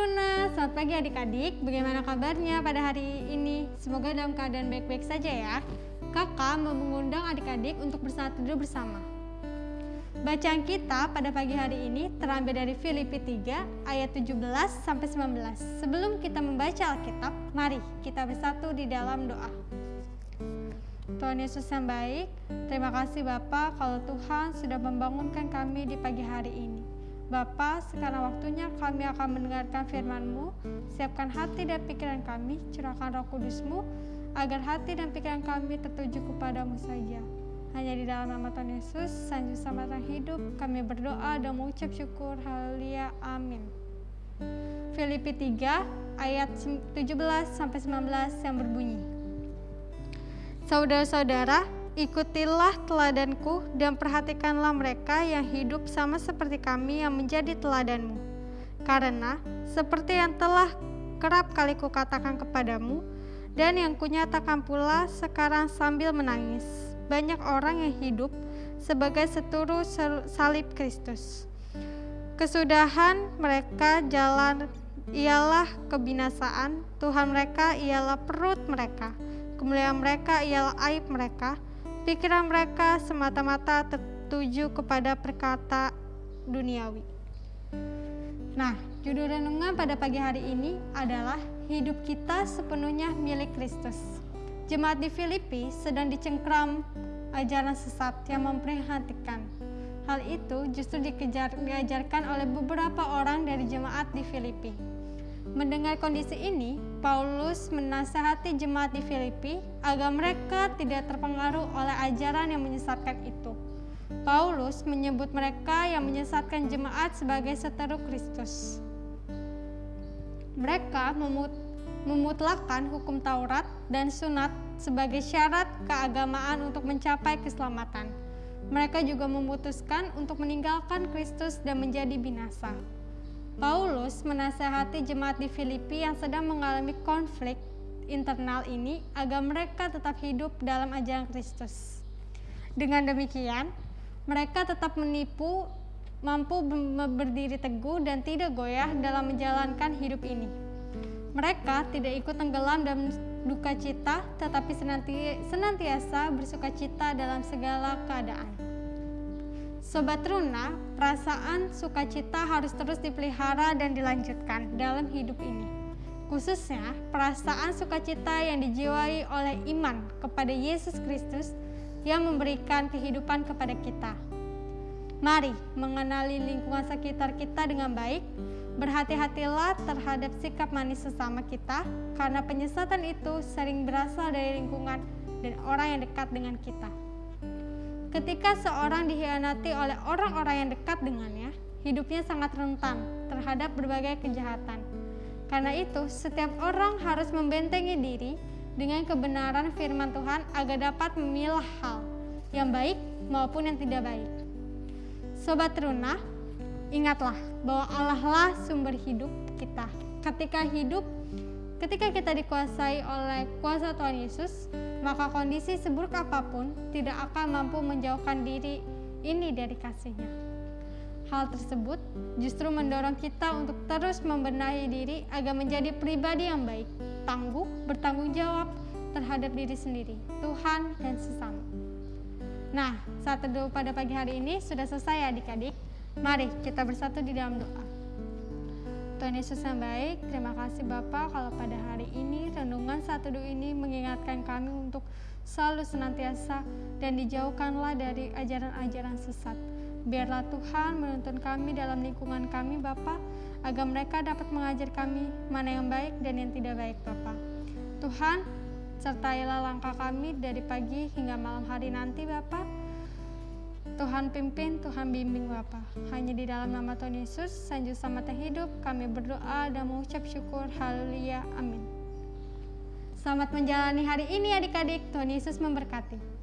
Runa, selamat pagi adik-adik. Bagaimana kabarnya pada hari ini? Semoga dalam keadaan baik-baik saja ya. Kakak mau mengundang adik-adik untuk bersatu dulu bersama. Bacaan kita pada pagi hari ini terambil dari Filipi 3 ayat 17 sampai 19. Sebelum kita membaca Alkitab, mari kita bersatu di dalam doa. Tuhan Yesus yang baik, terima kasih Bapak kalau Tuhan sudah membangunkan kami di pagi hari ini. Bapa, sekarang waktunya kami akan mendengarkan firman-Mu. Siapkan hati dan pikiran kami, curahkan roh kudus-Mu, agar hati dan pikiran kami tertuju kepadamu saja. Hanya di dalam nama Tuhan Yesus, Sang Juru Selamat hidup, kami berdoa dan mengucap syukur. Haleluya. Amin. Filipi 3 ayat 17 sampai 19 yang berbunyi. Saudara-saudara, Ikutilah teladanku dan perhatikanlah mereka yang hidup sama seperti kami yang menjadi teladanmu. Karena seperti yang telah kerap kali kukatakan kepadamu dan yang kunyatakan pula sekarang sambil menangis. Banyak orang yang hidup sebagai seturu salib Kristus. Kesudahan mereka jalan ialah kebinasaan, Tuhan mereka ialah perut mereka, kemuliaan mereka ialah aib mereka, Pikiran mereka semata-mata tertuju kepada perkata duniawi. Nah, judul renungan pada pagi hari ini adalah hidup kita sepenuhnya milik Kristus. Jemaat di Filipi sedang dicengkram ajaran sesat yang memprihatinkan. Hal itu justru dikejar, diajarkan oleh beberapa orang dari jemaat di Filipi. Mendengar kondisi ini, Paulus menasehati jemaat di Filipi agar mereka tidak terpengaruh oleh ajaran yang menyesatkan itu. Paulus menyebut mereka yang menyesatkan jemaat sebagai seteru Kristus. Mereka memut memutlakan hukum Taurat dan sunat sebagai syarat keagamaan untuk mencapai keselamatan. Mereka juga memutuskan untuk meninggalkan Kristus dan menjadi binasa. Paulus menasehati jemaat di Filipi yang sedang mengalami konflik internal ini agar mereka tetap hidup dalam ajaran Kristus. Dengan demikian, mereka tetap menipu, mampu berdiri teguh dan tidak goyah dalam menjalankan hidup ini. Mereka tidak ikut tenggelam dalam duka cita, tetapi senantiasa bersuka cita dalam segala keadaan. Sobat Runa, perasaan sukacita harus terus dipelihara dan dilanjutkan dalam hidup ini. Khususnya perasaan sukacita yang dijiwai oleh iman kepada Yesus Kristus yang memberikan kehidupan kepada kita. Mari mengenali lingkungan sekitar kita dengan baik, berhati-hatilah terhadap sikap manis sesama kita, karena penyesatan itu sering berasal dari lingkungan dan orang yang dekat dengan kita. Ketika seorang dikhianati oleh orang-orang yang dekat dengannya, hidupnya sangat rentan terhadap berbagai kejahatan. Karena itu, setiap orang harus membentengi diri dengan kebenaran firman Tuhan agar dapat memilah hal yang baik maupun yang tidak baik. Sobat Runa, ingatlah bahwa Allah lah sumber hidup kita. Ketika hidup, ketika kita dikuasai oleh kuasa Tuhan Yesus, maka kondisi seburuk apa pun tidak akan mampu menjauhkan diri ini dari kasihnya. Hal tersebut justru mendorong kita untuk terus membenahi diri agar menjadi pribadi yang baik, tangguh, bertanggung jawab terhadap diri sendiri, Tuhan, dan sesama. Nah, saat teduh pada pagi hari ini sudah selesai adik-adik. Mari kita bersatu di dalam doa. Tuhan Yesus yang baik, terima kasih Bapak kalau pada hari ini renungan satu teduh ini mengingatkan kami untuk selalu senantiasa dan dijauhkanlah dari ajaran-ajaran sesat. Biarlah Tuhan menuntun kami dalam lingkungan kami Bapak, agar mereka dapat mengajar kami mana yang baik dan yang tidak baik Bapak. Tuhan, sertailah langkah kami dari pagi hingga malam hari nanti Bapak Tuhan pimpin, Tuhan bimbing Bapa. Hanya di dalam nama Tuhan Yesus, Sanjung Selamat Hidup, kami berdoa dan mengucap syukur. Haleluya. Amin. Selamat menjalani hari ini adik-adik. Tuhan Yesus memberkati.